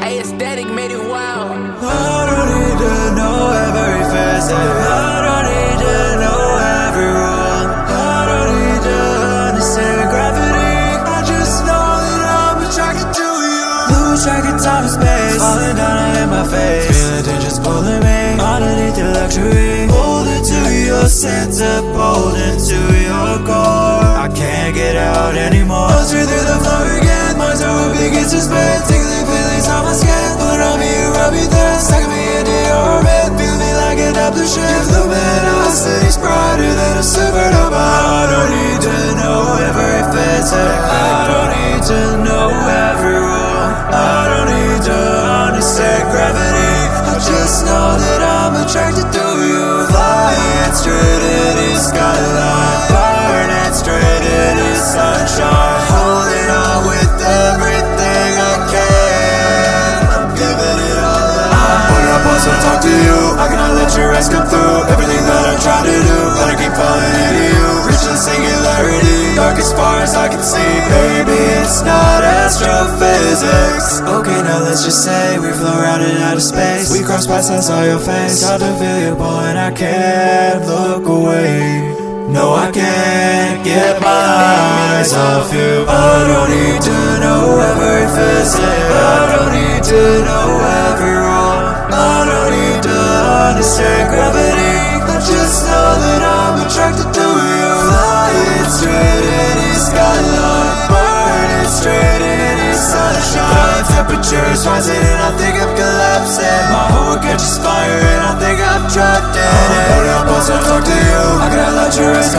A aesthetic made it wild. I don't need to know every facet. I don't need to know every rule. I don't need to understand gravity. I just know that I'm attracted to you. Lose track of time and space. Falling down in my face. Feeling dangerous pulling me underneath the luxury. Holding to your center, bolden to your core. I can't get out anymore. Buzz through the floor. An ablution Your luminosity's brighter than a supernova. I don't need to know every physics. I don't need to know every rule I don't need to eyes come through Everything that I'm trying to do. But I keep falling into you. Reaching singularity. Dark as far as I can see. Baby, it's not astrophysics. Okay, now let's just say We flow around in outer space. We cross paths, and saw your face. Hard to feel you, boy, and I can't look away. No, I can't get my eyes off you. I don't need to know every physics. I don't need to know every understand gravity I just know that I'm attracted to you. Flying straight in the skyline Burning straight in the sunshine. Temperature's rising and I think I'm collapsing. My heart catches fire and I think I'm trapped in it. Put it up once I talk to you I cannot let your eyes